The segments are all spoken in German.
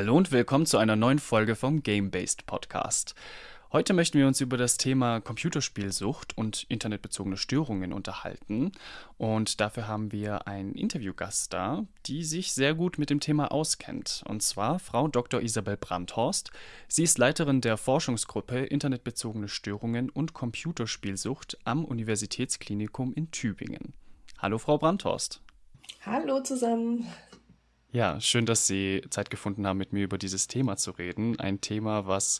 Hallo und willkommen zu einer neuen Folge vom Game-Based Podcast. Heute möchten wir uns über das Thema Computerspielsucht und internetbezogene Störungen unterhalten. Und dafür haben wir einen Interviewgast da, die sich sehr gut mit dem Thema auskennt. Und zwar Frau Dr. Isabel Brandhorst. Sie ist Leiterin der Forschungsgruppe Internetbezogene Störungen und Computerspielsucht am Universitätsklinikum in Tübingen. Hallo, Frau Brandhorst. Hallo zusammen. Ja, schön, dass Sie Zeit gefunden haben, mit mir über dieses Thema zu reden. Ein Thema, was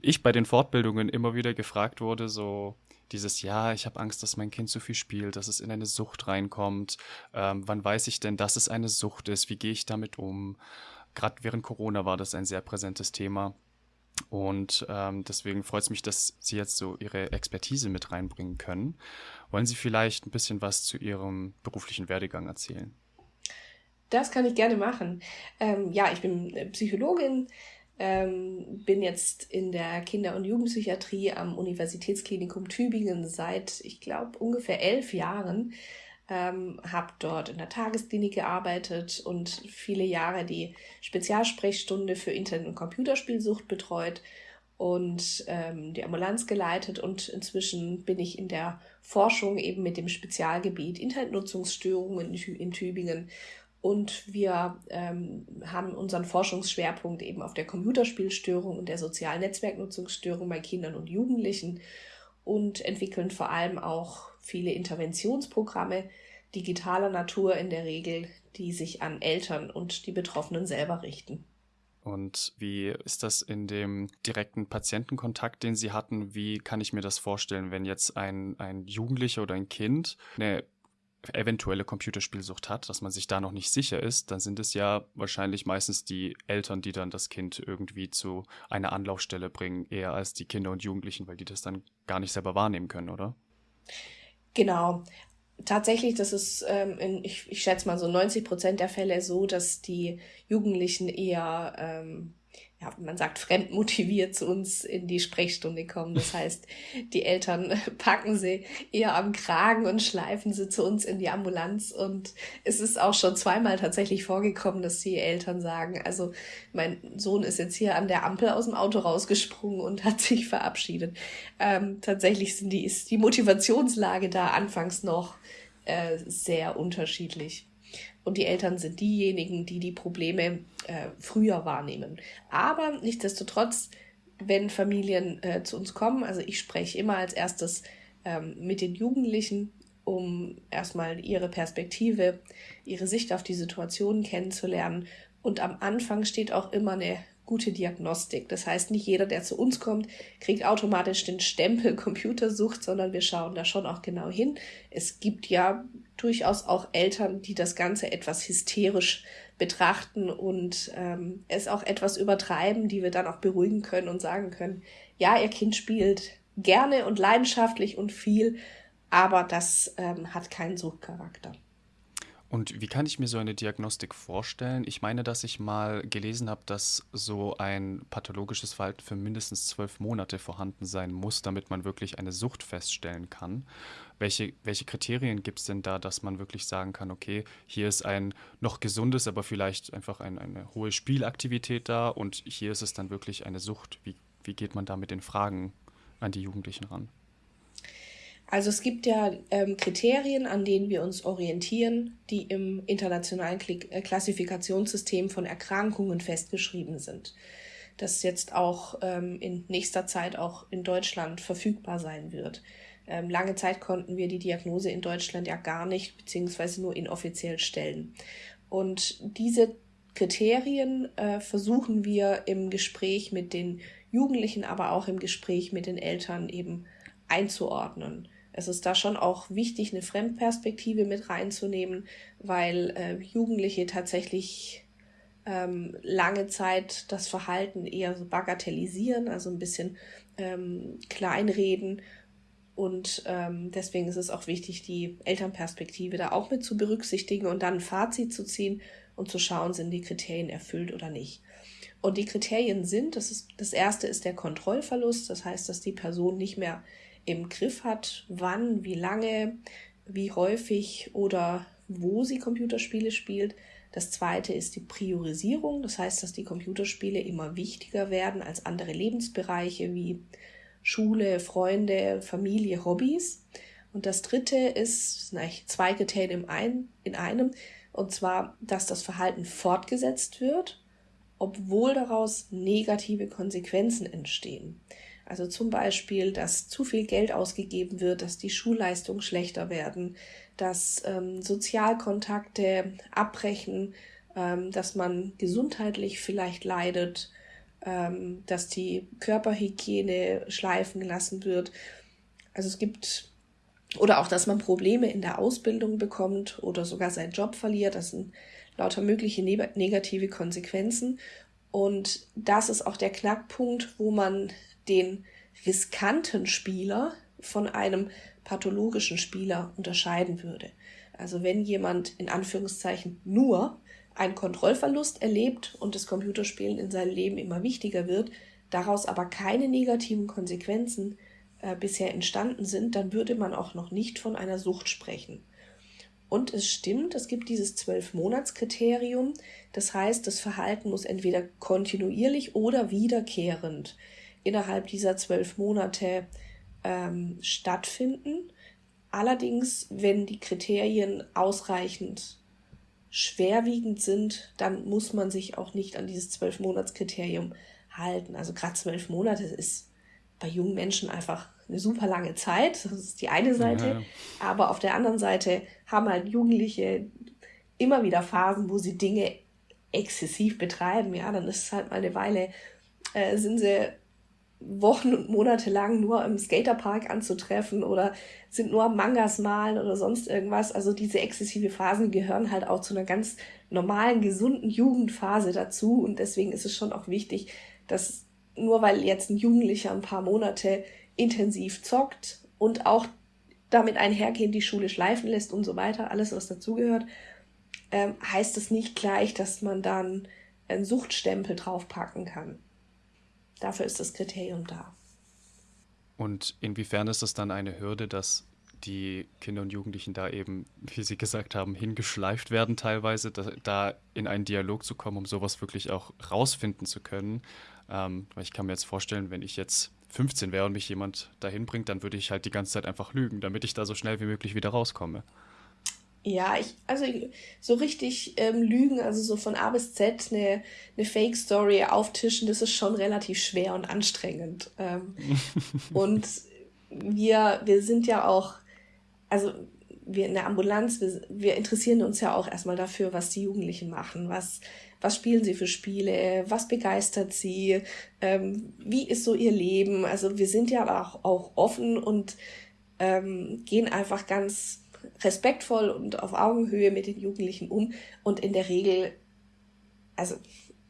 ich bei den Fortbildungen immer wieder gefragt wurde, so dieses Ja, ich habe Angst, dass mein Kind zu viel spielt, dass es in eine Sucht reinkommt. Ähm, wann weiß ich denn, dass es eine Sucht ist? Wie gehe ich damit um? Gerade während Corona war das ein sehr präsentes Thema. Und ähm, deswegen freut es mich, dass Sie jetzt so Ihre Expertise mit reinbringen können. Wollen Sie vielleicht ein bisschen was zu Ihrem beruflichen Werdegang erzählen? Das kann ich gerne machen. Ähm, ja, ich bin Psychologin, ähm, bin jetzt in der Kinder- und Jugendpsychiatrie am Universitätsklinikum Tübingen seit, ich glaube, ungefähr elf Jahren. Ähm, habe dort in der Tagesklinik gearbeitet und viele Jahre die Spezialsprechstunde für Internet- und Computerspielsucht betreut und ähm, die Ambulanz geleitet und inzwischen bin ich in der Forschung eben mit dem Spezialgebiet Internetnutzungsstörungen in, in Tübingen und wir ähm, haben unseren Forschungsschwerpunkt eben auf der Computerspielstörung und der sozialen Netzwerknutzungsstörung bei Kindern und Jugendlichen und entwickeln vor allem auch viele Interventionsprogramme digitaler Natur in der Regel, die sich an Eltern und die Betroffenen selber richten. Und wie ist das in dem direkten Patientenkontakt, den Sie hatten? Wie kann ich mir das vorstellen, wenn jetzt ein, ein Jugendlicher oder ein Kind eine eventuelle Computerspielsucht hat, dass man sich da noch nicht sicher ist, dann sind es ja wahrscheinlich meistens die Eltern, die dann das Kind irgendwie zu einer Anlaufstelle bringen, eher als die Kinder und Jugendlichen, weil die das dann gar nicht selber wahrnehmen können, oder? Genau. Tatsächlich, das ist, ähm, in, ich, ich schätze mal so 90 Prozent der Fälle so, dass die Jugendlichen eher ähm, ja, man sagt, fremdmotiviert zu uns in die Sprechstunde kommen. Das heißt, die Eltern packen sie eher am Kragen und schleifen sie zu uns in die Ambulanz. Und es ist auch schon zweimal tatsächlich vorgekommen, dass die Eltern sagen, also mein Sohn ist jetzt hier an der Ampel aus dem Auto rausgesprungen und hat sich verabschiedet. Ähm, tatsächlich sind die, ist die Motivationslage da anfangs noch äh, sehr unterschiedlich und die Eltern sind diejenigen, die die Probleme äh, früher wahrnehmen. Aber nichtsdestotrotz, wenn Familien äh, zu uns kommen, also ich spreche immer als erstes ähm, mit den Jugendlichen, um erstmal ihre Perspektive, ihre Sicht auf die Situation kennenzulernen. Und am Anfang steht auch immer eine gute Diagnostik. Das heißt, nicht jeder, der zu uns kommt, kriegt automatisch den Stempel Computersucht, sondern wir schauen da schon auch genau hin. Es gibt ja durchaus auch Eltern, die das Ganze etwas hysterisch betrachten und ähm, es auch etwas übertreiben, die wir dann auch beruhigen können und sagen können, ja, ihr Kind spielt gerne und leidenschaftlich und viel, aber das ähm, hat keinen Suchtcharakter. Und wie kann ich mir so eine Diagnostik vorstellen? Ich meine, dass ich mal gelesen habe, dass so ein pathologisches Verhalten für mindestens zwölf Monate vorhanden sein muss, damit man wirklich eine Sucht feststellen kann. Welche, welche Kriterien gibt es denn da, dass man wirklich sagen kann, okay, hier ist ein noch gesundes, aber vielleicht einfach ein, eine hohe Spielaktivität da und hier ist es dann wirklich eine Sucht? Wie, wie geht man da mit den Fragen an die Jugendlichen ran? Also es gibt ja ähm, Kriterien, an denen wir uns orientieren, die im internationalen äh, Klassifikationssystem von Erkrankungen festgeschrieben sind. Das jetzt auch ähm, in nächster Zeit auch in Deutschland verfügbar sein wird. Ähm, lange Zeit konnten wir die Diagnose in Deutschland ja gar nicht, beziehungsweise nur inoffiziell stellen. Und diese Kriterien äh, versuchen wir im Gespräch mit den Jugendlichen, aber auch im Gespräch mit den Eltern eben einzuordnen es ist da schon auch wichtig, eine Fremdperspektive mit reinzunehmen, weil äh, Jugendliche tatsächlich ähm, lange Zeit das Verhalten eher so bagatellisieren, also ein bisschen ähm, kleinreden. Und ähm, deswegen ist es auch wichtig, die Elternperspektive da auch mit zu berücksichtigen und dann ein Fazit zu ziehen und zu schauen, sind die Kriterien erfüllt oder nicht. Und die Kriterien sind, das ist, das erste ist der Kontrollverlust, das heißt, dass die Person nicht mehr im Griff hat, wann, wie lange, wie häufig oder wo sie Computerspiele spielt. Das zweite ist die Priorisierung, das heißt, dass die Computerspiele immer wichtiger werden als andere Lebensbereiche wie Schule, Freunde, Familie, Hobbys. Und das dritte ist, sind eigentlich zwei Kriterien in einem, und zwar, dass das Verhalten fortgesetzt wird, obwohl daraus negative Konsequenzen entstehen. Also zum Beispiel, dass zu viel Geld ausgegeben wird, dass die Schulleistungen schlechter werden, dass ähm, Sozialkontakte abbrechen, ähm, dass man gesundheitlich vielleicht leidet, ähm, dass die Körperhygiene schleifen gelassen wird. Also es gibt oder auch, dass man Probleme in der Ausbildung bekommt oder sogar seinen Job verliert. Das sind lauter mögliche negative Konsequenzen. Und das ist auch der Knackpunkt, wo man den riskanten Spieler von einem pathologischen Spieler unterscheiden würde. Also wenn jemand in Anführungszeichen nur einen Kontrollverlust erlebt und das Computerspielen in seinem Leben immer wichtiger wird, daraus aber keine negativen Konsequenzen äh, bisher entstanden sind, dann würde man auch noch nicht von einer Sucht sprechen. Und es stimmt, es gibt dieses Zwölf-Monats-Kriterium. Das heißt, das Verhalten muss entweder kontinuierlich oder wiederkehrend innerhalb dieser zwölf Monate ähm, stattfinden. Allerdings, wenn die Kriterien ausreichend schwerwiegend sind, dann muss man sich auch nicht an dieses Zwölf-Monats-Kriterium halten. Also gerade zwölf Monate ist bei jungen Menschen einfach eine super lange Zeit. Das ist die eine Seite. Ja. Aber auf der anderen Seite haben halt Jugendliche immer wieder Phasen, wo sie Dinge exzessiv betreiben. Ja, dann ist es halt mal eine Weile, äh, sind sie Wochen und Monate lang nur im Skaterpark anzutreffen oder sind nur Mangas malen oder sonst irgendwas. Also diese exzessive Phasen gehören halt auch zu einer ganz normalen, gesunden Jugendphase dazu. Und deswegen ist es schon auch wichtig, dass nur weil jetzt ein Jugendlicher ein paar Monate intensiv zockt und auch damit einhergehend die Schule schleifen lässt und so weiter, alles was dazugehört, ähm, heißt es nicht gleich, dass man dann einen Suchtstempel draufpacken kann. Dafür ist das Kriterium da. Und inwiefern ist es dann eine Hürde, dass die Kinder und Jugendlichen da eben, wie Sie gesagt haben, hingeschleift werden teilweise, da, da in einen Dialog zu kommen, um sowas wirklich auch rausfinden zu können. Ähm, weil ich kann mir jetzt vorstellen, wenn ich jetzt 15 wäre und mich jemand dahin bringt, dann würde ich halt die ganze Zeit einfach lügen, damit ich da so schnell wie möglich wieder rauskomme. Ja, ich, also so richtig ähm, lügen, also so von A bis Z eine, eine Fake-Story auftischen, das ist schon relativ schwer und anstrengend. Ähm, und wir, wir sind ja auch, also wir in der Ambulanz, wir, wir interessieren uns ja auch erstmal dafür, was die Jugendlichen machen, was, was spielen sie für Spiele, was begeistert sie, ähm, wie ist so ihr Leben. Also wir sind ja auch, auch offen und ähm, gehen einfach ganz respektvoll und auf Augenhöhe mit den Jugendlichen um. Und in der Regel, also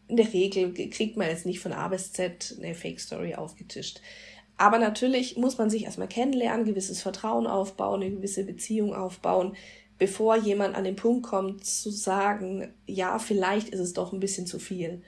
in der Regel kriegt man jetzt nicht von A bis Z eine Fake Story aufgetischt. Aber natürlich muss man sich erstmal kennenlernen, gewisses Vertrauen aufbauen, eine gewisse Beziehung aufbauen, bevor jemand an den Punkt kommt zu sagen, ja, vielleicht ist es doch ein bisschen zu viel.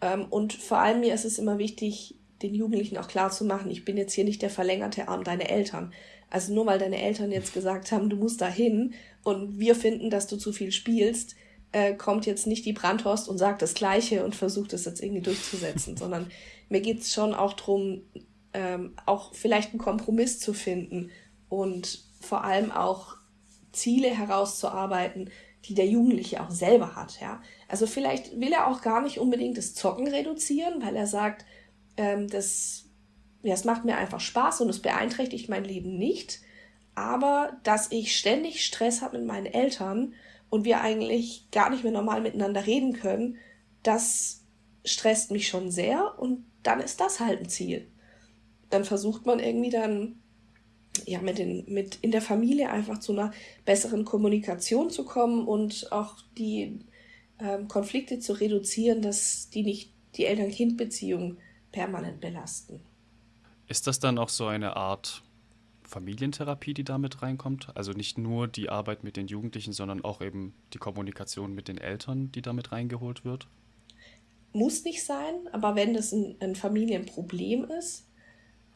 Ähm, und vor allem mir ist es immer wichtig, den Jugendlichen auch klar zu machen, ich bin jetzt hier nicht der verlängerte Arm deiner Eltern. Also nur weil deine Eltern jetzt gesagt haben, du musst da hin und wir finden, dass du zu viel spielst, äh, kommt jetzt nicht die Brandhorst und sagt das Gleiche und versucht es jetzt irgendwie durchzusetzen, sondern mir geht es schon auch darum, ähm, auch vielleicht einen Kompromiss zu finden und vor allem auch Ziele herauszuarbeiten, die der Jugendliche auch selber hat. Ja? Also vielleicht will er auch gar nicht unbedingt das Zocken reduzieren, weil er sagt, ähm, das es macht mir einfach Spaß und es beeinträchtigt mein Leben nicht. Aber dass ich ständig Stress habe mit meinen Eltern und wir eigentlich gar nicht mehr normal miteinander reden können, das stresst mich schon sehr und dann ist das halt ein Ziel. Dann versucht man irgendwie dann ja mit den mit in der Familie einfach zu einer besseren Kommunikation zu kommen und auch die ähm, Konflikte zu reduzieren, dass die nicht die Eltern-Kind-Beziehung permanent belasten. Ist das dann auch so eine Art Familientherapie, die damit reinkommt? Also nicht nur die Arbeit mit den Jugendlichen, sondern auch eben die Kommunikation mit den Eltern, die damit reingeholt wird? Muss nicht sein, aber wenn das ein, ein Familienproblem ist,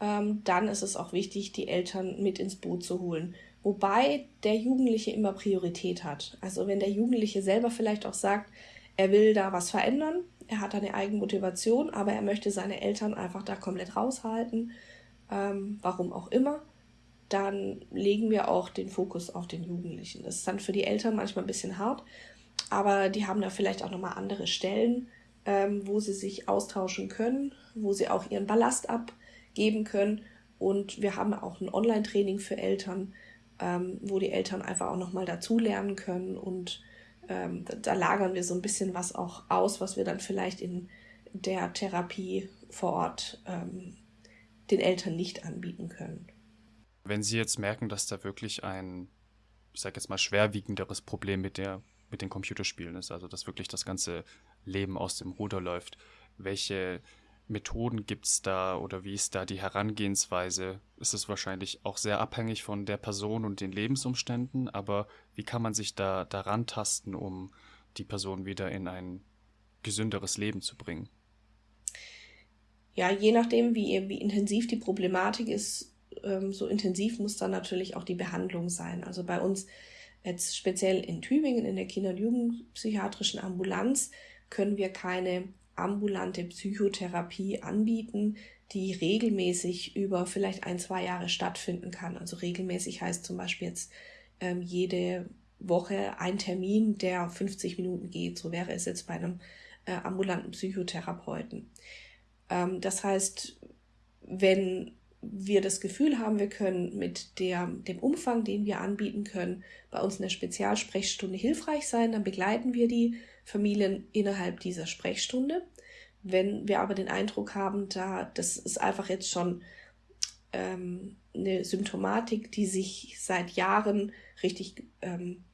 ähm, dann ist es auch wichtig, die Eltern mit ins Boot zu holen wobei der Jugendliche immer Priorität hat. Also wenn der Jugendliche selber vielleicht auch sagt, er will da was verändern, er hat eine Eigenmotivation, aber er möchte seine Eltern einfach da komplett raushalten, ähm, warum auch immer, dann legen wir auch den Fokus auf den Jugendlichen. Das ist dann für die Eltern manchmal ein bisschen hart, aber die haben da vielleicht auch nochmal andere Stellen, ähm, wo sie sich austauschen können, wo sie auch ihren Ballast abgeben können. Und wir haben auch ein Online-Training für Eltern, ähm, wo die Eltern einfach auch nochmal dazulernen können. Und ähm, da, lagern wir so ein bisschen was auch aus, was wir dann vielleicht in der Therapie vor Ort ähm, den Eltern nicht anbieten können. Wenn Sie jetzt merken, dass da wirklich ein, ich sag jetzt mal, schwerwiegenderes Problem mit der mit den Computerspielen ist, also dass wirklich das ganze Leben aus dem Ruder läuft. Welche Methoden gibt es da oder wie ist da die Herangehensweise? Ist es wahrscheinlich auch sehr abhängig von der Person und den Lebensumständen, aber wie kann man sich da daran tasten, um die Person wieder in ein gesünderes Leben zu bringen? Ja, je nachdem, wie, wie intensiv die Problematik ist, ähm, so intensiv muss dann natürlich auch die Behandlung sein. Also bei uns jetzt speziell in Tübingen in der Kinder- und Jugendpsychiatrischen Ambulanz können wir keine ambulante Psychotherapie anbieten, die regelmäßig über vielleicht ein, zwei Jahre stattfinden kann. Also regelmäßig heißt zum Beispiel jetzt ähm, jede Woche ein Termin, der 50 Minuten geht. So wäre es jetzt bei einem äh, ambulanten Psychotherapeuten. Ähm, das heißt, wenn wir das Gefühl haben, wir können mit der, dem Umfang, den wir anbieten können, bei uns in der Spezialsprechstunde hilfreich sein, dann begleiten wir die Familien innerhalb dieser Sprechstunde. Wenn wir aber den Eindruck haben, da das ist einfach jetzt schon ähm, eine Symptomatik, die sich seit Jahren richtig ähm,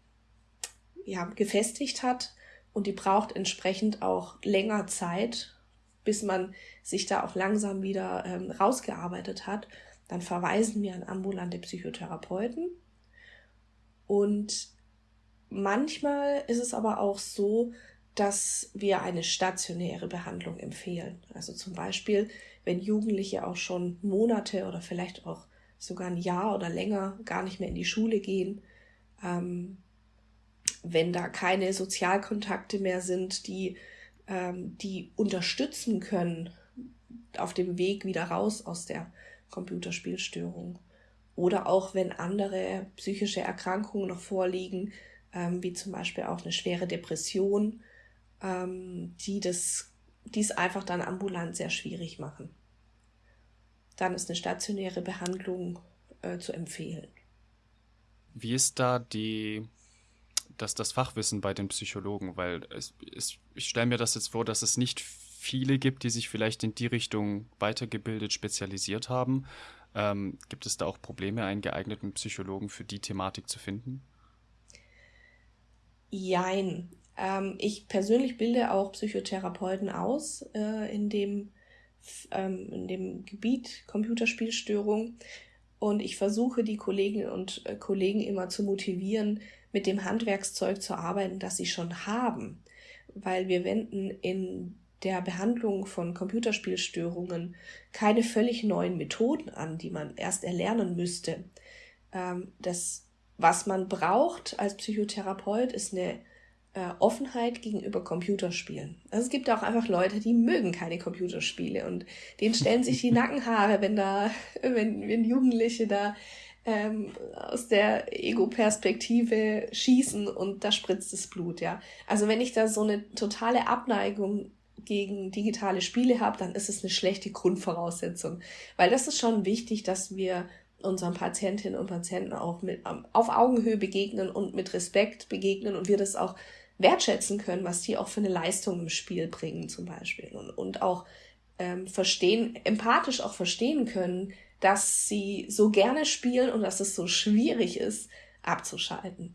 ja, gefestigt hat und die braucht entsprechend auch länger Zeit, bis man sich da auch langsam wieder ähm, rausgearbeitet hat, dann verweisen wir an ambulante Psychotherapeuten. Und manchmal ist es aber auch so, dass wir eine stationäre Behandlung empfehlen. Also zum Beispiel, wenn Jugendliche auch schon Monate oder vielleicht auch sogar ein Jahr oder länger gar nicht mehr in die Schule gehen, ähm, wenn da keine Sozialkontakte mehr sind, die ähm, die unterstützen können auf dem Weg wieder raus aus der Computerspielstörung. Oder auch wenn andere psychische Erkrankungen noch vorliegen, ähm, wie zum Beispiel auch eine schwere Depression, ähm, die das, dies einfach dann ambulant sehr schwierig machen. Dann ist eine stationäre Behandlung äh, zu empfehlen. Wie ist da die das, das Fachwissen bei den Psychologen, weil es, es, ich stelle mir das jetzt vor, dass es nicht viele gibt, die sich vielleicht in die Richtung weitergebildet, spezialisiert haben. Ähm, gibt es da auch Probleme, einen geeigneten Psychologen für die Thematik zu finden? Jein. Ähm, ich persönlich bilde auch Psychotherapeuten aus äh, in, dem, ähm, in dem Gebiet Computerspielstörung. Und ich versuche die Kolleginnen und äh, Kollegen immer zu motivieren, mit dem Handwerkszeug zu arbeiten, das sie schon haben. Weil wir wenden in der Behandlung von Computerspielstörungen keine völlig neuen Methoden an, die man erst erlernen müsste. Ähm, das, was man braucht als Psychotherapeut, ist eine äh, Offenheit gegenüber Computerspielen. Also es gibt auch einfach Leute, die mögen keine Computerspiele und denen stellen sich die Nackenhaare, wenn da, wenn, wenn Jugendliche da ähm, aus der Ego-Perspektive schießen und da spritzt das Blut, ja. Also wenn ich da so eine totale Abneigung gegen digitale Spiele habe, dann ist es eine schlechte Grundvoraussetzung. Weil das ist schon wichtig, dass wir unseren Patientinnen und Patienten auch mit auf Augenhöhe begegnen und mit Respekt begegnen und wir das auch wertschätzen können, was die auch für eine Leistung im Spiel bringen zum Beispiel und, und auch ähm, verstehen, empathisch auch verstehen können, dass sie so gerne spielen und dass es so schwierig ist, abzuschalten.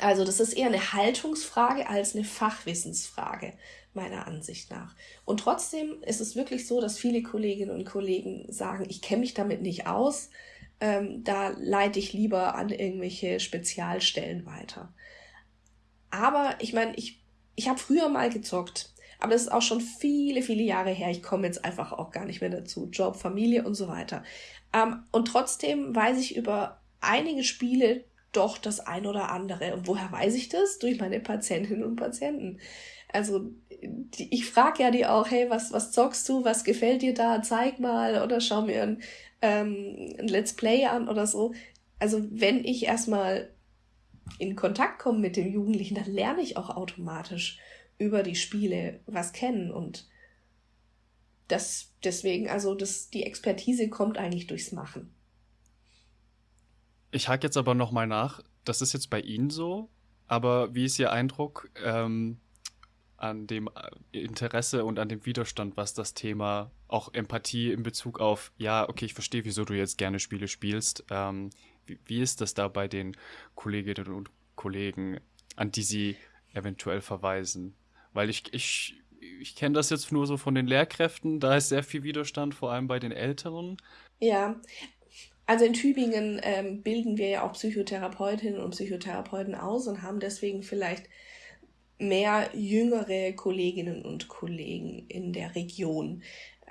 Also das ist eher eine Haltungsfrage als eine Fachwissensfrage, meiner Ansicht nach. Und trotzdem ist es wirklich so, dass viele Kolleginnen und Kollegen sagen, ich kenne mich damit nicht aus, ähm, da leite ich lieber an irgendwelche Spezialstellen weiter. Aber ich meine, ich, ich habe früher mal gezockt. Aber das ist auch schon viele, viele Jahre her. Ich komme jetzt einfach auch gar nicht mehr dazu. Job, Familie und so weiter. Ähm, und trotzdem weiß ich über einige Spiele doch das ein oder andere. Und woher weiß ich das? Durch meine Patientinnen und Patienten. Also die, ich frage ja die auch, hey, was, was zockst du, was gefällt dir da, zeig mal oder schau mir ein, ähm, ein Let's Play an oder so. Also wenn ich erstmal in Kontakt komme mit dem Jugendlichen, dann lerne ich auch automatisch über die Spiele was kennen und das deswegen, also das, die Expertise kommt eigentlich durchs Machen. Ich hake jetzt aber nochmal nach. Das ist jetzt bei Ihnen so, aber wie ist Ihr Eindruck ähm, an dem äh, Interesse und an dem Widerstand, was das Thema auch Empathie in Bezug auf, ja, okay, ich verstehe, wieso du jetzt gerne Spiele spielst. Ähm, wie, wie ist das da bei den Kolleginnen und Kollegen, an die Sie eventuell verweisen? Weil ich, ich, ich kenne das jetzt nur so von den Lehrkräften, da ist sehr viel Widerstand, vor allem bei den Älteren. Ja, also in Tübingen ähm, bilden wir ja auch Psychotherapeutinnen und Psychotherapeuten aus und haben deswegen vielleicht mehr jüngere Kolleginnen und Kollegen in der Region.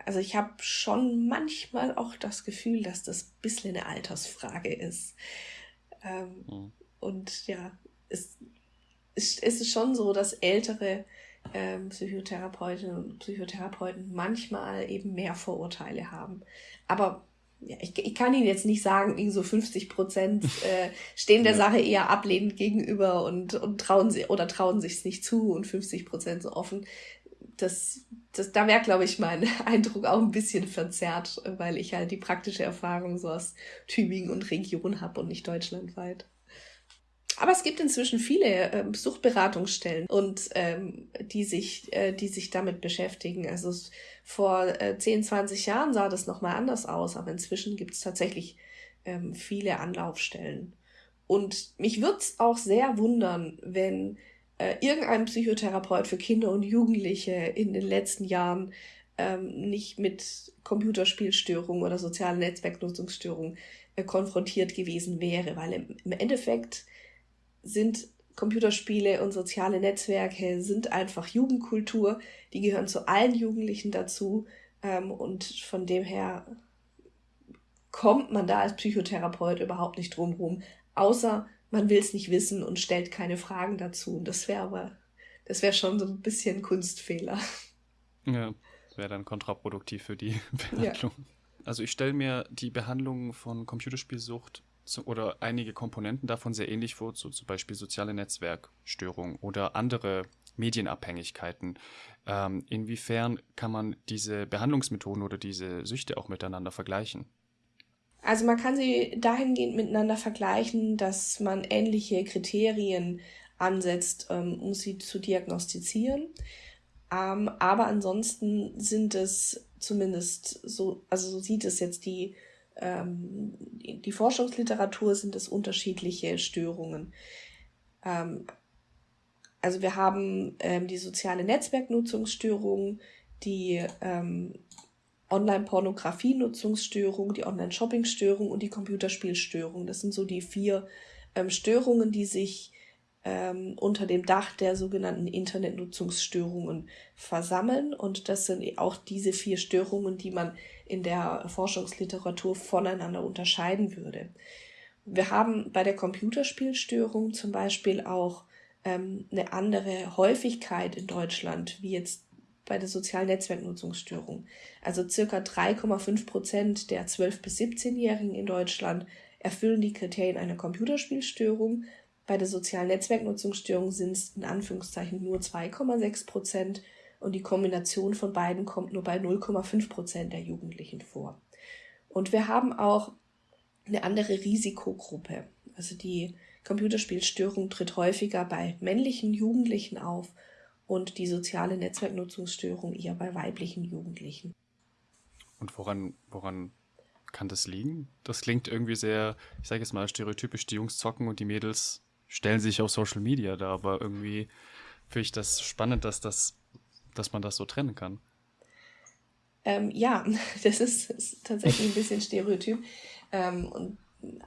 Also ich habe schon manchmal auch das Gefühl, dass das ein bisschen eine Altersfrage ist. Ähm, mhm. Und ja, es, es, es ist schon so, dass ältere ähm, Psychotherapeutinnen und Psychotherapeuten manchmal eben mehr Vorurteile haben. Aber ja, ich, ich kann Ihnen jetzt nicht sagen, irgendwie so 50 Prozent äh, stehen der ja. Sache eher ablehnend gegenüber und, und trauen sie oder trauen sich es nicht zu und 50 Prozent so offen. Das, das, da wäre, glaube ich, mein Eindruck auch ein bisschen verzerrt, weil ich halt die praktische Erfahrung so aus Tübingen und Region habe und nicht deutschlandweit. Aber es gibt inzwischen viele ähm, Suchtberatungsstellen und ähm, die sich, äh, die sich damit beschäftigen. Also vor äh, 10, 20 Jahren sah das nochmal anders aus, aber inzwischen gibt es tatsächlich ähm, viele Anlaufstellen. Und mich würde es auch sehr wundern, wenn äh, irgendein Psychotherapeut für Kinder und Jugendliche in den letzten Jahren ähm, nicht mit Computerspielstörungen oder sozialen Netzwerknutzungsstörungen äh, konfrontiert gewesen wäre, weil im, im Endeffekt sind Computerspiele und soziale Netzwerke sind einfach Jugendkultur, die gehören zu allen Jugendlichen dazu ähm, und von dem her kommt man da als Psychotherapeut überhaupt nicht drum außer man will es nicht wissen und stellt keine Fragen dazu. Und das wäre aber, das wäre schon so ein bisschen Kunstfehler. Ja, wäre dann kontraproduktiv für die Behandlung. Ja. Also ich stelle mir die Behandlung von Computerspielsucht oder einige Komponenten davon sehr ähnlich vor, so zum Beispiel soziale Netzwerkstörungen oder andere Medienabhängigkeiten. Ähm, inwiefern kann man diese Behandlungsmethoden oder diese Süchte auch miteinander vergleichen? Also man kann sie dahingehend miteinander vergleichen, dass man ähnliche Kriterien ansetzt, ähm, um sie zu diagnostizieren. Ähm, aber ansonsten sind es zumindest so, also so sieht es jetzt die ähm, die Forschungsliteratur sind es unterschiedliche Störungen. Ähm, also wir haben ähm, die soziale Netzwerknutzungsstörung, die ähm, Online-Pornografie-Nutzungsstörung, die Online-Shopping-Störung und die Computerspielstörung. Das sind so die vier ähm, Störungen, die sich ähm, unter dem Dach der sogenannten Internetnutzungsstörungen versammeln. Und das sind auch diese vier Störungen, die man in der Forschungsliteratur voneinander unterscheiden würde. Wir haben bei der Computerspielstörung zum Beispiel auch ähm, eine andere Häufigkeit in Deutschland, wie jetzt bei der sozialen Netzwerknutzungsstörung. Also circa 3,5 Prozent der 12- bis 17-Jährigen in Deutschland erfüllen die Kriterien einer Computerspielstörung bei der sozialen Netzwerknutzungsstörung sind es in Anführungszeichen nur 2,6 Prozent und die Kombination von beiden kommt nur bei 0,5 Prozent der Jugendlichen vor. Und wir haben auch eine andere Risikogruppe. Also die Computerspielstörung tritt häufiger bei männlichen Jugendlichen auf und die soziale Netzwerknutzungsstörung eher bei weiblichen Jugendlichen. Und woran, woran kann das liegen? Das klingt irgendwie sehr, ich sage jetzt mal stereotypisch, die Jungs zocken und die Mädels stellen sich auf Social Media da, aber irgendwie finde ich das spannend, dass, das, dass man das so trennen kann. Ähm, ja, das ist, ist, tatsächlich ein bisschen stereotyp. Ähm, und,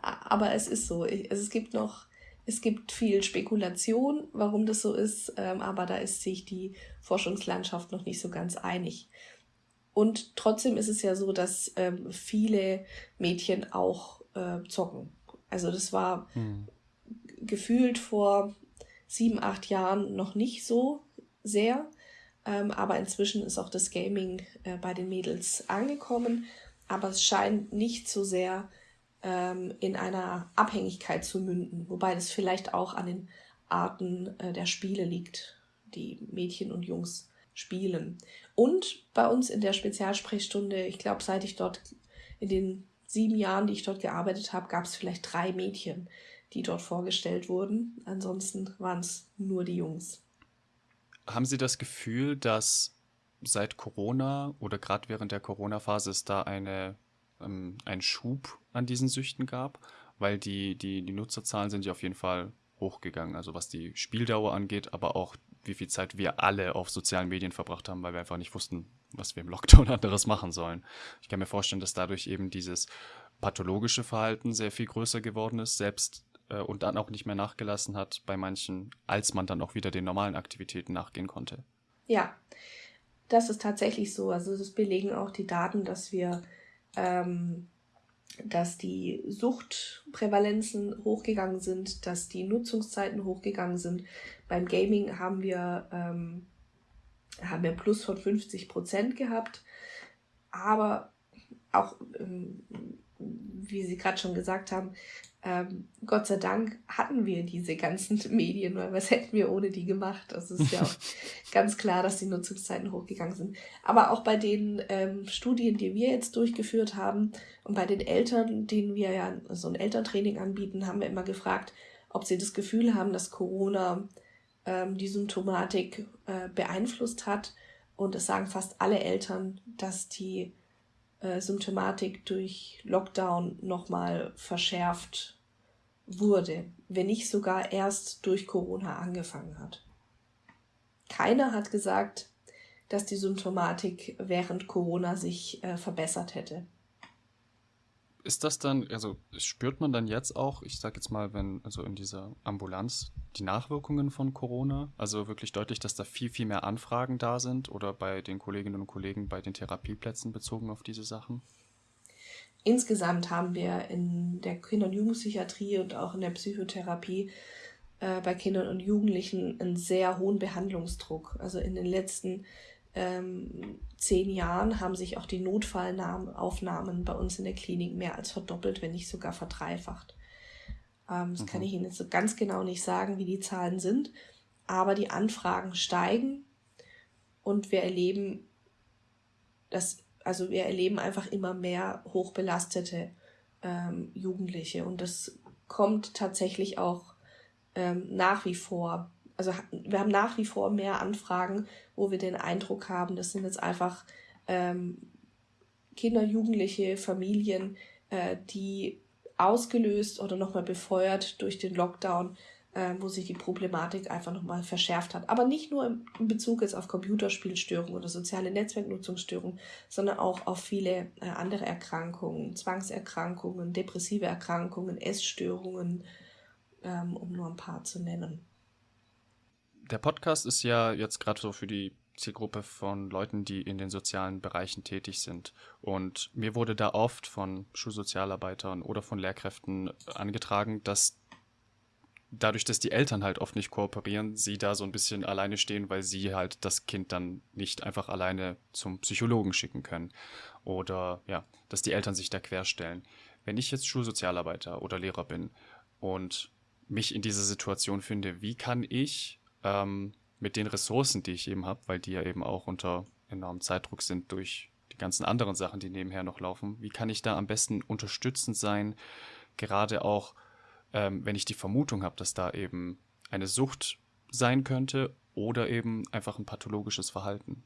aber es ist so. Ich, also es gibt noch, es gibt viel Spekulation, warum das so ist, ähm, aber da ist sich die Forschungslandschaft noch nicht so ganz einig. Und trotzdem ist es ja so, dass ähm, viele Mädchen auch äh, zocken Also das war hm. Gefühlt vor sieben, acht Jahren noch nicht so sehr. Ähm, aber inzwischen ist auch das Gaming äh, bei den Mädels angekommen. Aber es scheint nicht so sehr ähm, in einer Abhängigkeit zu münden. Wobei das vielleicht auch an den Arten äh, der Spiele liegt, die Mädchen und Jungs spielen. Und bei uns in der Spezialsprechstunde, ich glaube, seit ich dort in den sieben Jahren, die ich dort gearbeitet habe, gab es vielleicht drei Mädchen, die dort vorgestellt wurden. Ansonsten waren es nur die Jungs. Haben Sie das Gefühl, dass seit Corona oder gerade während der Corona-Phase es da eine, ähm, einen Schub an diesen Süchten gab? Weil die, die, die Nutzerzahlen sind ja auf jeden Fall hochgegangen, also was die Spieldauer angeht, aber auch wie viel Zeit wir alle auf sozialen Medien verbracht haben, weil wir einfach nicht wussten, was wir im Lockdown anderes machen sollen. Ich kann mir vorstellen, dass dadurch eben dieses pathologische Verhalten sehr viel größer geworden ist, selbst äh, und dann auch nicht mehr nachgelassen hat bei manchen, als man dann auch wieder den normalen Aktivitäten nachgehen konnte. Ja, das ist tatsächlich so. Also das belegen auch die Daten, dass wir, ähm, dass die Suchtprävalenzen hochgegangen sind, dass die Nutzungszeiten hochgegangen sind. Beim Gaming haben wir, ähm, haben wir Plus von 50 Prozent gehabt. Aber auch, ähm, wie Sie gerade schon gesagt haben, ähm, Gott sei Dank hatten wir diese ganzen Medien, weil was hätten wir ohne die gemacht? Also es ist ja auch ganz klar, dass die Nutzungszeiten hochgegangen sind. Aber auch bei den ähm, Studien, die wir jetzt durchgeführt haben und bei den Eltern, denen wir ja so ein Elterntraining anbieten, haben wir immer gefragt, ob sie das Gefühl haben, dass Corona ähm, die Symptomatik äh, beeinflusst hat. Und es sagen fast alle Eltern, dass die äh, Symptomatik durch Lockdown nochmal verschärft wurde, wenn nicht sogar erst durch Corona angefangen hat. Keiner hat gesagt, dass die Symptomatik während Corona sich äh, verbessert hätte ist das dann, also spürt man dann jetzt auch, ich sag jetzt mal, wenn, also in dieser Ambulanz, die Nachwirkungen von Corona? Also wirklich deutlich, dass da viel, viel mehr Anfragen da sind oder bei den Kolleginnen und Kollegen bei den Therapieplätzen bezogen auf diese Sachen? Insgesamt haben wir in der Kinder- und Jugendpsychiatrie und auch in der Psychotherapie äh, bei Kindern und Jugendlichen einen sehr hohen Behandlungsdruck. Also in den letzten ähm, zehn Jahren haben sich auch die Notfallaufnahmen bei uns in der Klinik mehr als verdoppelt, wenn nicht sogar verdreifacht. Ähm, das mhm. kann ich Ihnen jetzt so ganz genau nicht sagen, wie die Zahlen sind, aber die Anfragen steigen und wir erleben das, also wir erleben einfach immer mehr hochbelastete ähm, Jugendliche und das kommt tatsächlich auch ähm, nach wie vor also wir haben nach wie vor mehr Anfragen, wo wir den Eindruck haben, das sind jetzt einfach ähm, Kinder, Jugendliche, Familien, äh, die ausgelöst oder nochmal befeuert durch den Lockdown, äh, wo sich die Problematik einfach nochmal verschärft hat. Aber nicht nur in Bezug jetzt auf Computerspielstörungen oder soziale Netzwerknutzungsstörungen, sondern auch auf viele äh, andere Erkrankungen, Zwangserkrankungen, depressive Erkrankungen, Essstörungen, ähm, um nur ein paar zu nennen der Podcast ist ja jetzt gerade so für die Zielgruppe von Leuten, die in den sozialen Bereichen tätig sind. Und mir wurde da oft von Schulsozialarbeitern oder von Lehrkräften angetragen, dass dadurch, dass die Eltern halt oft nicht kooperieren, sie da so ein bisschen alleine stehen, weil sie halt das Kind dann nicht einfach alleine zum Psychologen schicken können. Oder ja, dass die Eltern sich da querstellen. Wenn ich jetzt Schulsozialarbeiter oder Lehrer bin und mich in dieser Situation finde, wie kann ich ähm, mit den Ressourcen, die ich eben habe, weil die ja eben auch unter enormem Zeitdruck sind durch die ganzen anderen Sachen, die nebenher noch laufen. Wie kann ich da am besten unterstützend sein, gerade auch, ähm, wenn ich die Vermutung habe, dass da eben eine Sucht sein könnte oder eben einfach ein pathologisches Verhalten?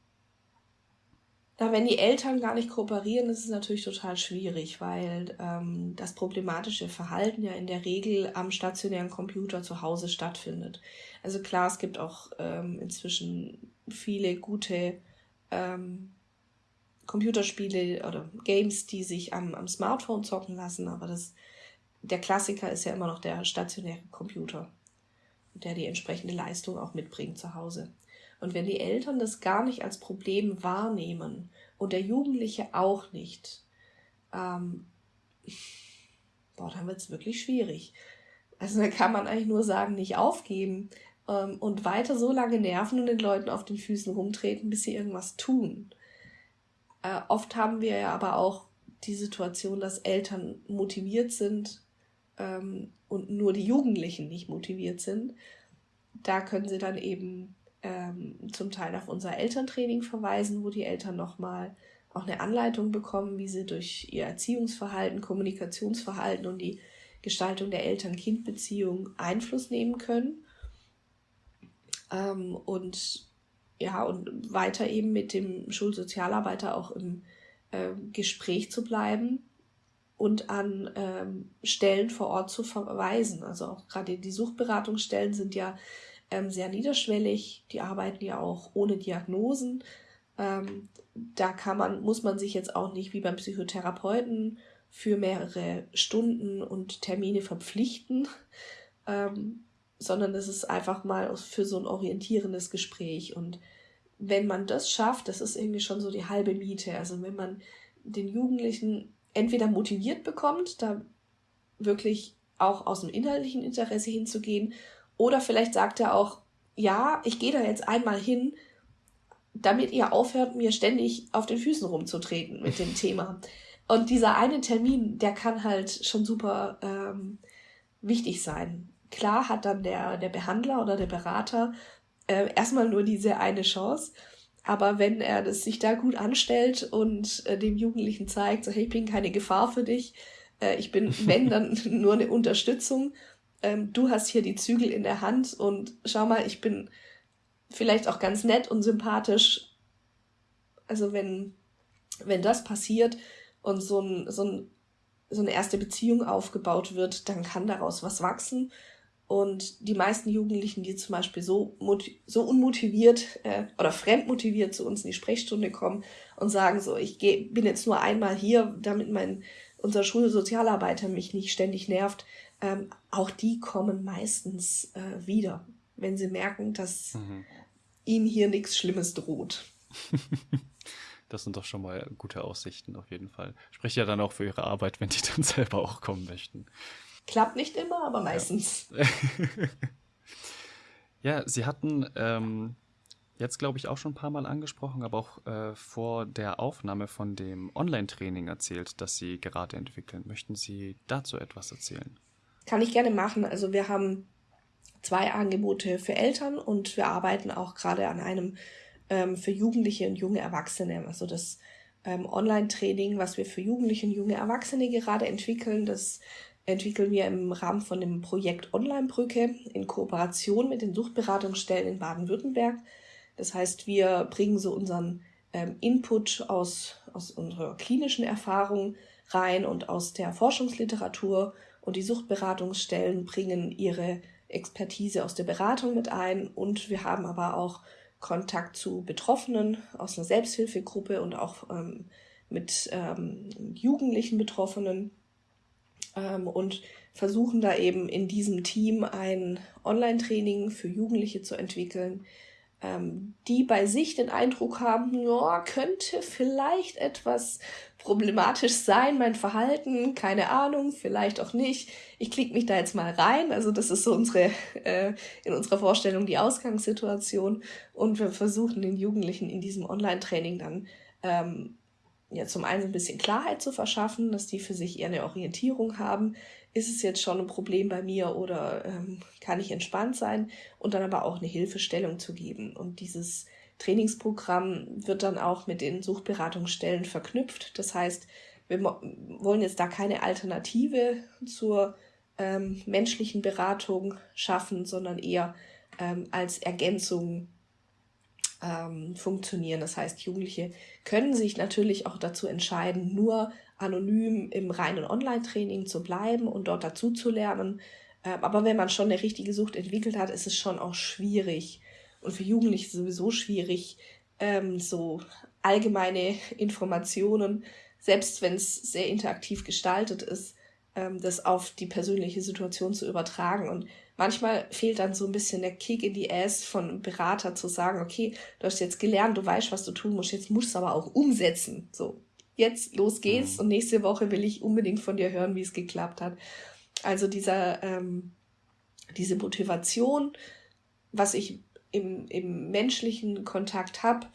Na, wenn die Eltern gar nicht kooperieren, ist es natürlich total schwierig, weil ähm, das problematische Verhalten ja in der Regel am stationären Computer zu Hause stattfindet. Also klar, es gibt auch ähm, inzwischen viele gute ähm, Computerspiele oder Games, die sich am, am Smartphone zocken lassen, aber das, der Klassiker ist ja immer noch der stationäre Computer, der die entsprechende Leistung auch mitbringt zu Hause. Und wenn die Eltern das gar nicht als Problem wahrnehmen und der Jugendliche auch nicht, ähm, boah, dann wird es wirklich schwierig. Also da kann man eigentlich nur sagen, nicht aufgeben ähm, und weiter so lange nerven und den Leuten auf den Füßen rumtreten, bis sie irgendwas tun. Äh, oft haben wir ja aber auch die Situation, dass Eltern motiviert sind ähm, und nur die Jugendlichen nicht motiviert sind. Da können sie dann eben ähm, zum Teil auf unser Elterntraining verweisen, wo die Eltern nochmal auch eine Anleitung bekommen, wie sie durch ihr Erziehungsverhalten, Kommunikationsverhalten und die Gestaltung der Eltern-Kind-Beziehung Einfluss nehmen können. Ähm, und ja, und weiter eben mit dem Schulsozialarbeiter auch im äh, Gespräch zu bleiben und an ähm, Stellen vor Ort zu verweisen. Also auch gerade die Suchtberatungsstellen sind ja ähm, sehr niederschwellig, die arbeiten ja auch ohne Diagnosen. Ähm, da kann man, muss man sich jetzt auch nicht wie beim Psychotherapeuten für mehrere Stunden und Termine verpflichten, ähm, sondern es ist einfach mal für so ein orientierendes Gespräch. Und wenn man das schafft, das ist irgendwie schon so die halbe Miete. Also wenn man den Jugendlichen entweder motiviert bekommt, da wirklich auch aus dem inhaltlichen Interesse hinzugehen, oder vielleicht sagt er auch, ja, ich gehe da jetzt einmal hin, damit ihr aufhört, mir ständig auf den Füßen rumzutreten mit dem Thema. Und dieser eine Termin, der kann halt schon super ähm, wichtig sein. Klar hat dann der, der Behandler oder der Berater äh, erstmal nur diese eine Chance. Aber wenn er das sich da gut anstellt und äh, dem Jugendlichen zeigt, so hey, ich bin keine Gefahr für dich, äh, ich bin, wenn, dann nur eine Unterstützung, ähm, du hast hier die Zügel in der Hand und schau mal, ich bin vielleicht auch ganz nett und sympathisch. Also wenn, wenn das passiert und so, ein, so, ein, so eine erste Beziehung aufgebaut wird, dann kann daraus was wachsen. Und die meisten Jugendlichen, die zum Beispiel so, so unmotiviert äh, oder fremdmotiviert zu uns in die Sprechstunde kommen und sagen so, ich geh, bin jetzt nur einmal hier, damit mein, unser Schulsozialarbeiter mich nicht ständig nerft, ähm, auch die kommen meistens äh, wieder, wenn sie merken, dass mhm ihnen hier nichts Schlimmes droht. Das sind doch schon mal gute Aussichten auf jeden Fall. Spricht ja dann auch für ihre Arbeit, wenn die dann selber auch kommen möchten. Klappt nicht immer, aber meistens. Ja, ja Sie hatten ähm, jetzt, glaube ich, auch schon ein paar Mal angesprochen, aber auch äh, vor der Aufnahme von dem Online-Training erzählt, das Sie gerade entwickeln. Möchten Sie dazu etwas erzählen? Kann ich gerne machen. Also wir haben zwei Angebote für Eltern und wir arbeiten auch gerade an einem ähm, für Jugendliche und junge Erwachsene. Also das ähm, Online-Training, was wir für Jugendliche und junge Erwachsene gerade entwickeln, das entwickeln wir im Rahmen von dem Projekt Online-Brücke in Kooperation mit den Suchtberatungsstellen in Baden-Württemberg. Das heißt, wir bringen so unseren ähm, Input aus, aus unserer klinischen Erfahrung rein und aus der Forschungsliteratur und die Suchtberatungsstellen bringen ihre Expertise aus der Beratung mit ein. Und wir haben aber auch Kontakt zu Betroffenen aus einer Selbsthilfegruppe und auch ähm, mit ähm, jugendlichen Betroffenen. Ähm, und versuchen da eben in diesem Team ein Online-Training für Jugendliche zu entwickeln, ähm, die bei sich den Eindruck haben, ja, könnte vielleicht etwas problematisch sein, mein Verhalten, keine Ahnung, vielleicht auch nicht. Ich klicke mich da jetzt mal rein. Also das ist so unsere, äh, in unserer Vorstellung die Ausgangssituation. Und wir versuchen den Jugendlichen in diesem Online-Training dann ähm, ja zum einen ein bisschen Klarheit zu verschaffen, dass die für sich eher eine Orientierung haben. Ist es jetzt schon ein Problem bei mir oder ähm, kann ich entspannt sein? Und dann aber auch eine Hilfestellung zu geben. Und dieses Trainingsprogramm wird dann auch mit den Suchtberatungsstellen verknüpft. Das heißt, wir wollen jetzt da keine Alternative zur ähm, menschlichen Beratung schaffen, sondern eher ähm, als Ergänzung ähm, funktionieren. Das heißt, Jugendliche können sich natürlich auch dazu entscheiden, nur anonym im reinen Online-Training zu bleiben und dort dazu zu lernen. Ähm, aber wenn man schon eine richtige Sucht entwickelt hat, ist es schon auch schwierig, und für Jugendliche sowieso schwierig, ähm, so allgemeine Informationen, selbst wenn es sehr interaktiv gestaltet ist, ähm, das auf die persönliche Situation zu übertragen. Und manchmal fehlt dann so ein bisschen der Kick in die Ass von einem Berater zu sagen, okay, du hast jetzt gelernt, du weißt, was du tun musst, jetzt musst du aber auch umsetzen. So, jetzt los geht's mhm. und nächste Woche will ich unbedingt von dir hören, wie es geklappt hat. Also dieser, ähm, diese Motivation, was ich im, im menschlichen Kontakt habe,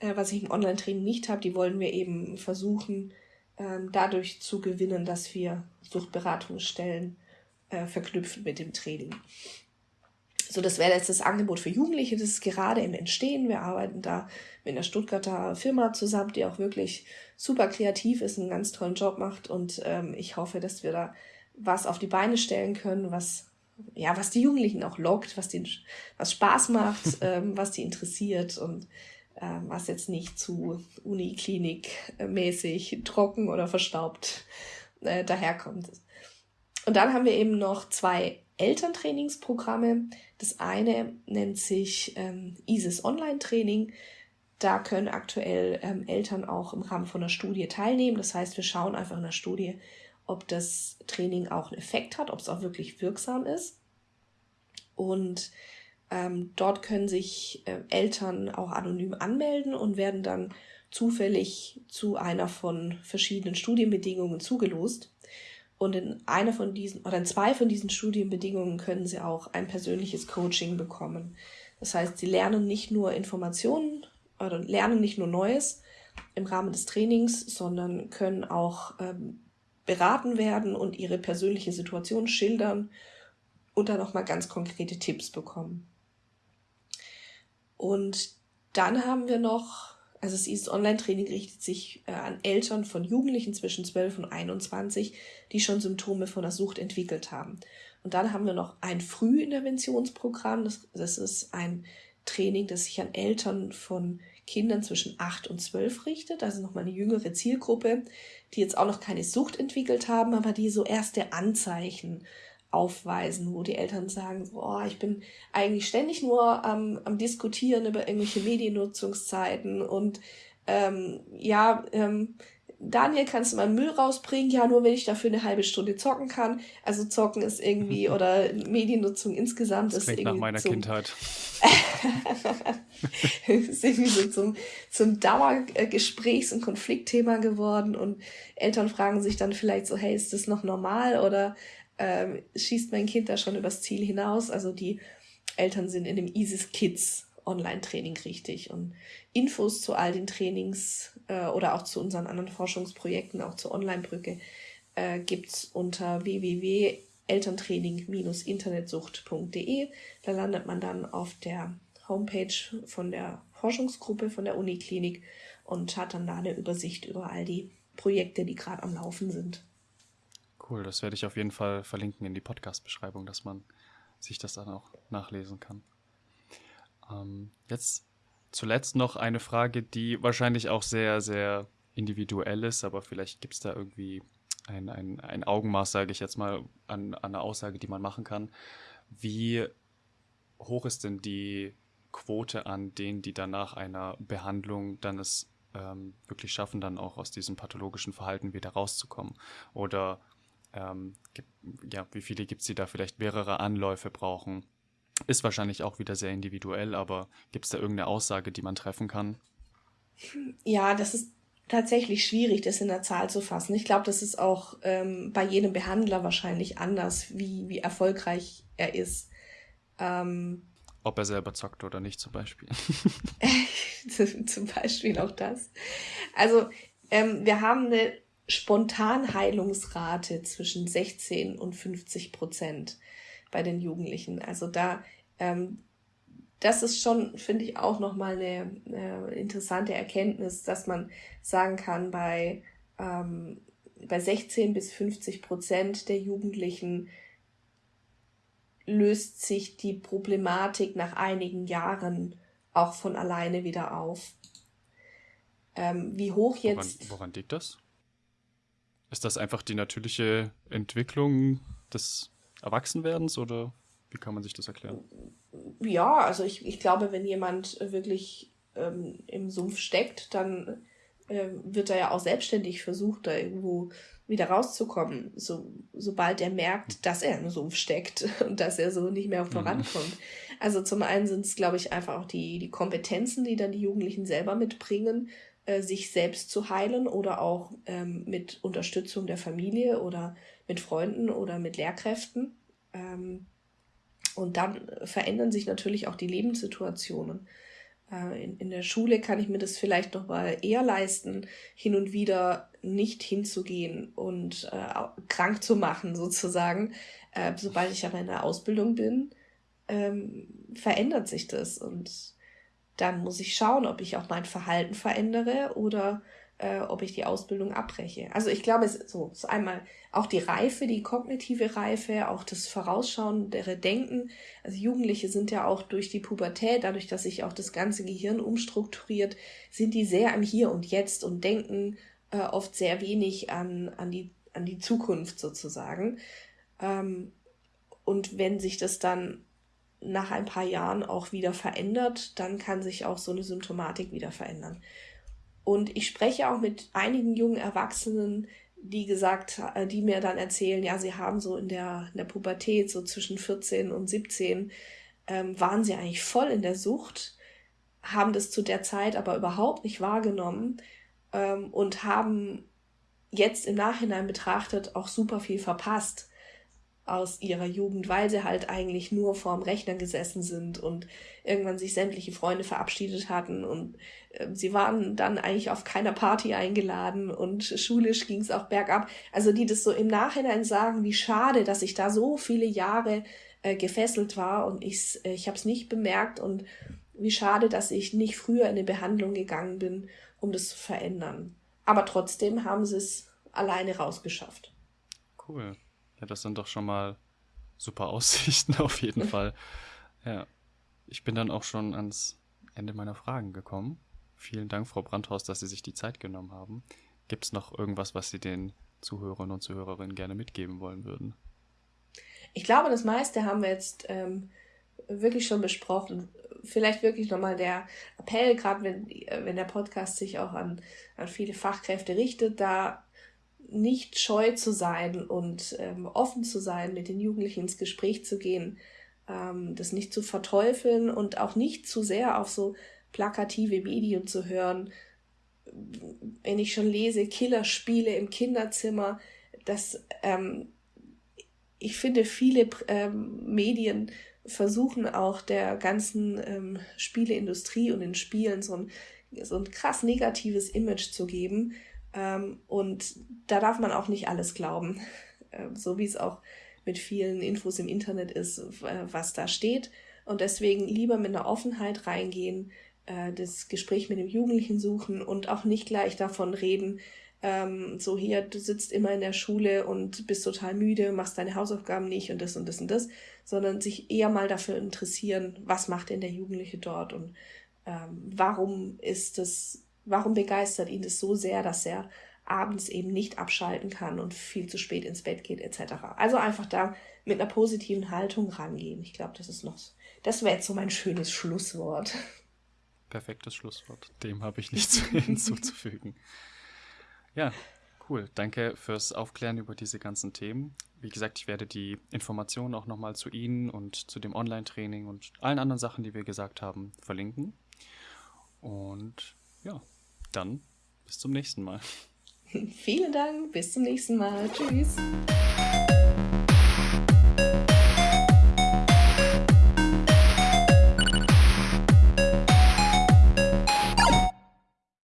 äh, was ich im Online-Training nicht habe, die wollen wir eben versuchen, ähm, dadurch zu gewinnen, dass wir Suchtberatungsstellen äh, verknüpfen mit dem Training. So, das wäre jetzt das Angebot für Jugendliche, das ist gerade im Entstehen. Wir arbeiten da mit einer Stuttgarter Firma zusammen, die auch wirklich super kreativ ist, einen ganz tollen Job macht. Und ähm, ich hoffe, dass wir da was auf die Beine stellen können, was ja, was die Jugendlichen auch lockt, was denen was Spaß macht, ähm, was die interessiert und ähm, was jetzt nicht zu Uniklinik-mäßig trocken oder verstaubt äh, daherkommt. Und dann haben wir eben noch zwei Elterntrainingsprogramme. Das eine nennt sich ähm, ISIS Online Training. Da können aktuell ähm, Eltern auch im Rahmen von einer Studie teilnehmen. Das heißt, wir schauen einfach in der Studie, ob das Training auch einen Effekt hat, ob es auch wirklich wirksam ist. Und ähm, dort können sich äh, Eltern auch anonym anmelden und werden dann zufällig zu einer von verschiedenen Studienbedingungen zugelost. Und in einer von diesen oder in zwei von diesen Studienbedingungen können sie auch ein persönliches Coaching bekommen. Das heißt, sie lernen nicht nur Informationen oder lernen nicht nur Neues im Rahmen des Trainings, sondern können auch ähm, beraten werden und ihre persönliche Situation schildern und dann auch mal ganz konkrete Tipps bekommen. Und dann haben wir noch, also das East Online Training richtet sich äh, an Eltern von Jugendlichen zwischen 12 und 21, die schon Symptome von der Sucht entwickelt haben. Und dann haben wir noch ein Frühinterventionsprogramm. Das, das ist ein Training, das sich an Eltern von Kindern zwischen 8 und 12 richtet, also nochmal eine jüngere Zielgruppe, die jetzt auch noch keine Sucht entwickelt haben, aber die so erste Anzeichen aufweisen, wo die Eltern sagen, oh, ich bin eigentlich ständig nur am, am Diskutieren über irgendwelche Mediennutzungszeiten und ähm, ja, ähm, Daniel, kannst du mal Müll rausbringen? Ja, nur wenn ich dafür eine halbe Stunde zocken kann. Also zocken ist irgendwie oder Mediennutzung insgesamt das ist irgendwie nach meiner zum, Kindheit. ist irgendwie so zum, zum Dauergesprächs- und Konfliktthema geworden und Eltern fragen sich dann vielleicht so, hey, ist das noch normal oder ähm, schießt mein Kind da schon übers Ziel hinaus? Also die Eltern sind in dem ISIS Kids Online-Training richtig. Und Infos zu all den Trainings äh, oder auch zu unseren anderen Forschungsprojekten, auch zur Online-Brücke, äh, gibt's unter www.elterntraining-internetsucht.de. Da landet man dann auf der Homepage von der Forschungsgruppe von der Uniklinik und hat dann da eine Übersicht über all die Projekte, die gerade am Laufen sind. Cool, das werde ich auf jeden Fall verlinken in die Podcast-Beschreibung, dass man sich das dann auch nachlesen kann. Ähm, jetzt zuletzt noch eine Frage, die wahrscheinlich auch sehr, sehr individuell ist, aber vielleicht gibt es da irgendwie ein, ein, ein Augenmaß, sage ich jetzt mal, an, an einer Aussage, die man machen kann. Wie hoch ist denn die Quote an denen, die danach einer Behandlung dann es ähm, wirklich schaffen, dann auch aus diesem pathologischen Verhalten wieder rauszukommen? Oder ähm, ja, wie viele gibt es, die da vielleicht mehrere Anläufe brauchen? Ist wahrscheinlich auch wieder sehr individuell, aber gibt es da irgendeine Aussage, die man treffen kann? Ja, das ist tatsächlich schwierig, das in der Zahl zu fassen. Ich glaube, das ist auch ähm, bei jedem Behandler wahrscheinlich anders, wie, wie erfolgreich er ist. Ähm, Ob er selber zockt oder nicht, zum Beispiel. zum Beispiel auch das. Also, ähm, wir haben eine Spontanheilungsrate zwischen 16 und 50 Prozent bei den Jugendlichen. Also da, ähm, das ist schon, finde ich, auch nochmal eine, eine interessante Erkenntnis, dass man sagen kann, bei, ähm, bei 16 bis 50 Prozent der Jugendlichen löst sich die Problematik nach einigen Jahren auch von alleine wieder auf. Ähm, wie hoch jetzt. Woran, woran liegt das? Ist das einfach die natürliche Entwicklung des Erwachsenwerdens oder wie kann man sich das erklären? Ja, also ich, ich glaube, wenn jemand wirklich ähm, im Sumpf steckt, dann äh, wird er ja auch selbstständig versucht, da irgendwo wieder rauszukommen, so, sobald er merkt, dass er im Sumpf steckt und dass er so nicht mehr mhm. vorankommt. Mhm. Also zum einen sind es, glaube ich, einfach auch die, die Kompetenzen, die dann die Jugendlichen selber mitbringen, äh, sich selbst zu heilen oder auch ähm, mit Unterstützung der Familie oder mit Freunden oder mit Lehrkräften. Ähm, und dann verändern sich natürlich auch die Lebenssituationen. Äh, in, in der Schule kann ich mir das vielleicht noch mal eher leisten, hin und wieder nicht hinzugehen und äh, krank zu machen, sozusagen. Äh, sobald ich aber in der Ausbildung bin, ähm, verändert sich das. Und dann muss ich schauen, ob ich auch mein Verhalten verändere oder äh, ob ich die Ausbildung abbreche. Also ich glaube, es so, so einmal auch die Reife, die kognitive Reife, auch das vorausschauendere Denken. Also Jugendliche sind ja auch durch die Pubertät, dadurch, dass sich auch das ganze Gehirn umstrukturiert, sind die sehr am Hier und Jetzt und denken äh, oft sehr wenig an, an, die, an die Zukunft sozusagen. Ähm, und wenn sich das dann nach ein paar Jahren auch wieder verändert, dann kann sich auch so eine Symptomatik wieder verändern. Und ich spreche auch mit einigen jungen Erwachsenen, die gesagt, äh, die mir dann erzählen, ja, sie haben so in der, in der Pubertät, so zwischen 14 und 17, ähm, waren sie eigentlich voll in der Sucht, haben das zu der Zeit aber überhaupt nicht wahrgenommen ähm, und haben jetzt im Nachhinein betrachtet auch super viel verpasst aus ihrer Jugend, weil sie halt eigentlich nur vorm Rechner gesessen sind und irgendwann sich sämtliche Freunde verabschiedet hatten und äh, sie waren dann eigentlich auf keiner Party eingeladen und schulisch ging es auch bergab. Also die das so im Nachhinein sagen, wie schade, dass ich da so viele Jahre äh, gefesselt war und ich, äh, ich habe es nicht bemerkt und wie schade, dass ich nicht früher in eine Behandlung gegangen bin, um das zu verändern. Aber trotzdem haben sie es alleine rausgeschafft. Cool. Ja, das sind doch schon mal super Aussichten auf jeden Fall. Ja, ich bin dann auch schon ans Ende meiner Fragen gekommen. Vielen Dank, Frau Brandhaus, dass Sie sich die Zeit genommen haben. Gibt es noch irgendwas, was Sie den Zuhörern und Zuhörerinnen gerne mitgeben wollen würden? Ich glaube, das meiste haben wir jetzt ähm, wirklich schon besprochen. Vielleicht wirklich nochmal der Appell, gerade wenn, wenn der Podcast sich auch an, an viele Fachkräfte richtet, da nicht scheu zu sein und ähm, offen zu sein, mit den Jugendlichen ins Gespräch zu gehen, ähm, das nicht zu verteufeln und auch nicht zu sehr auf so plakative Medien zu hören. Wenn ich schon lese, Killerspiele im Kinderzimmer, das, ähm, ich finde, viele ähm, Medien versuchen auch der ganzen ähm, Spieleindustrie und den Spielen so ein, so ein krass negatives Image zu geben ähm, und da darf man auch nicht alles glauben, äh, so wie es auch mit vielen Infos im Internet ist, äh, was da steht. Und deswegen lieber mit einer Offenheit reingehen, äh, das Gespräch mit dem Jugendlichen suchen und auch nicht gleich davon reden, ähm, so hier, du sitzt immer in der Schule und bist total müde, machst deine Hausaufgaben nicht und das und das und das, sondern sich eher mal dafür interessieren, was macht denn der Jugendliche dort und ähm, warum ist das Warum begeistert ihn das so sehr, dass er abends eben nicht abschalten kann und viel zu spät ins Bett geht etc. Also einfach da mit einer positiven Haltung rangehen. Ich glaube, das ist noch, das wäre jetzt so mein schönes Schlusswort. Perfektes Schlusswort. Dem habe ich nichts hinzuzufügen. Ja, cool. Danke fürs Aufklären über diese ganzen Themen. Wie gesagt, ich werde die Informationen auch nochmal zu Ihnen und zu dem Online-Training und allen anderen Sachen, die wir gesagt haben, verlinken. Und ja, dann bis zum nächsten Mal. Vielen Dank, bis zum nächsten Mal. Tschüss.